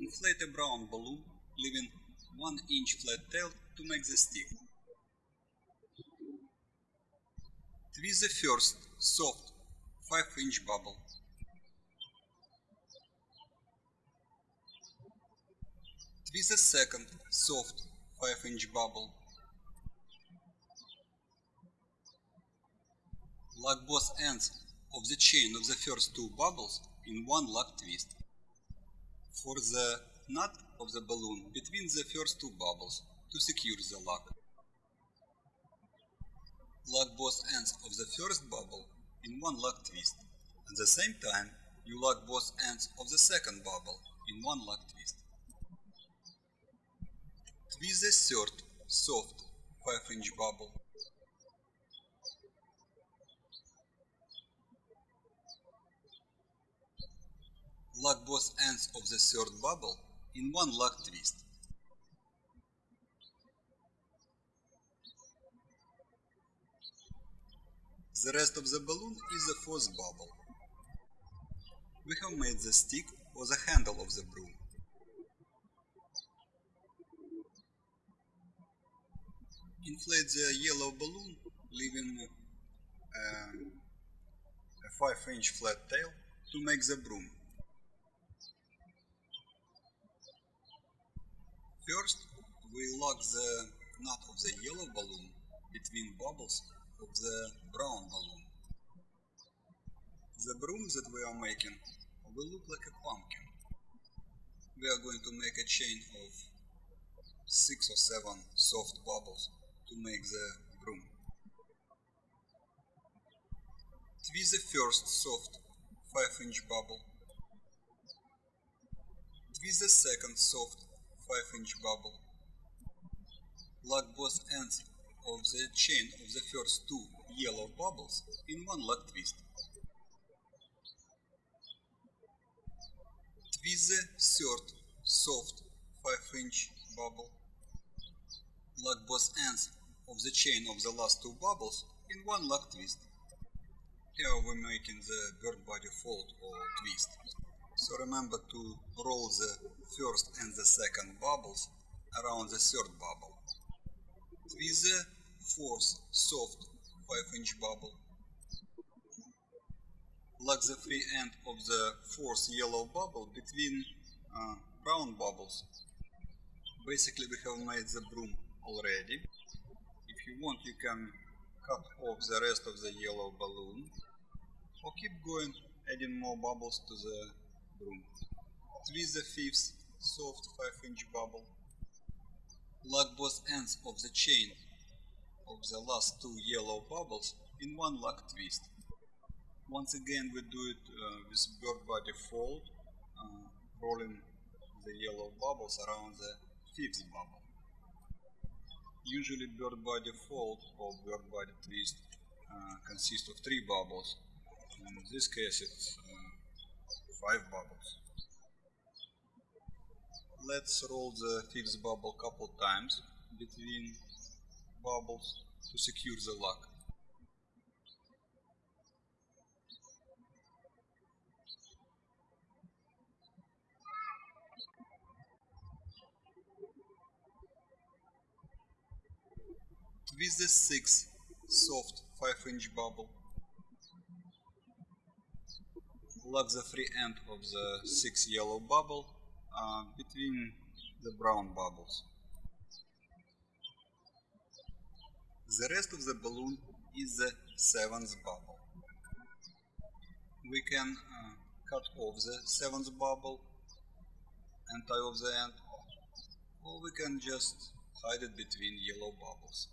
Inflate a brown balloon, leaving 1 inch flat tail to make the stick. Twist the first soft 5 inch bubble. Twist the second soft 5 inch bubble. Lock both ends of the chain of the first two bubbles in one lock twist. For the knot of the balloon between the first two bubbles to secure the lock. Lock both ends of the first bubble in one lock twist. At the same time, you lock both ends of the second bubble in one lock twist. Twist the third soft 5 inch bubble. Lock both ends of the third bubble in one lock twist. The rest of the balloon is the fourth bubble. We have made the stick or the handle of the broom. Inflate the yellow balloon, leaving um, a 5 inch flat tail to make the broom. First, we lock the knot of the yellow balloon between bubbles of the brown balloon. The broom that we are making will look like a pumpkin. We are going to make a chain of 6 or 7 soft bubbles to make the broom. Twist the first soft 5 inch bubble. Twist the second soft 5 inch bubble. Lock both ends of the chain of the first two yellow bubbles in one lock twist. Twist the third soft 5 inch bubble. Lock both ends of the chain of the last two bubbles in one lock twist. Here we're making the bird body fold or twist. So remember to roll the first and the second bubbles around the third bubble. Twist the fourth soft 5 inch bubble. Lock the free end of the fourth yellow bubble between uh, brown bubbles. Basically we have made the broom already. If you want you can cut off the rest of the yellow balloon or keep going adding more bubbles to the broom. Twist the fifth soft 5 inch bubble. Lock both ends of the chain of the last two yellow bubbles in one lock twist. Once again we do it uh, with bird body fold, uh, rolling the yellow bubbles around the fifth bubble. Usually bird body fold or bird body twist uh, consists of three bubbles. In this case it's uh, five bubbles. Let's roll the fifth bubble couple times between bubbles to secure the lock. With the sixth soft 5 inch bubble. Lock the free end of the sixth yellow bubble uh, between the brown bubbles. The rest of the balloon is the seventh bubble. We can uh, cut off the seventh bubble and tie off the end, or we can just hide it between yellow bubbles.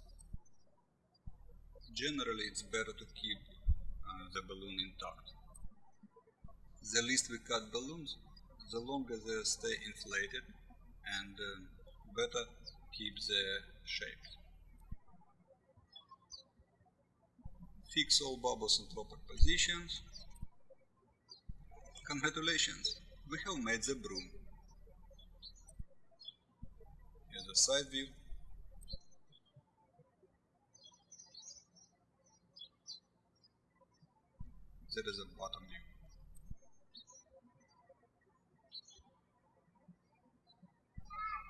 Generally, it's better to keep uh, the balloon intact. The least we cut balloons, the longer they stay inflated and uh, better keep their shape. Fix all bubbles in proper positions. Congratulations, we have made the broom. Here's a side view. That is a bottom view.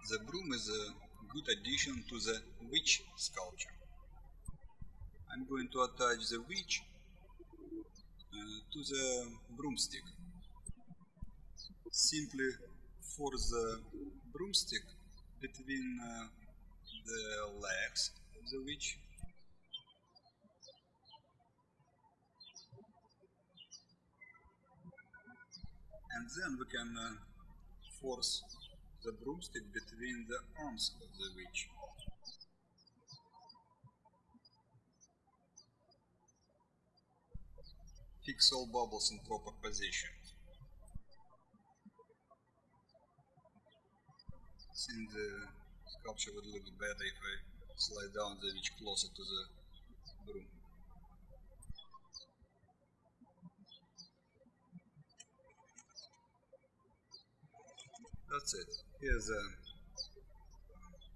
The broom is a good addition to the witch sculpture. I'm going to attach the witch uh, to the broomstick. Simply for the broomstick between uh, the legs of the witch and then we can uh, force the broomstick between the arms of the witch. Fix all bubbles in proper position. think the sculpture would look better if I slide down the witch closer to the broom. That's it. Here's a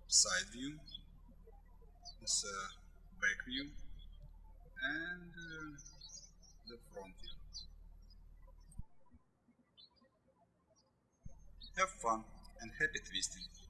side view, this a back view, and uh, the front view. Have fun and happy twisting!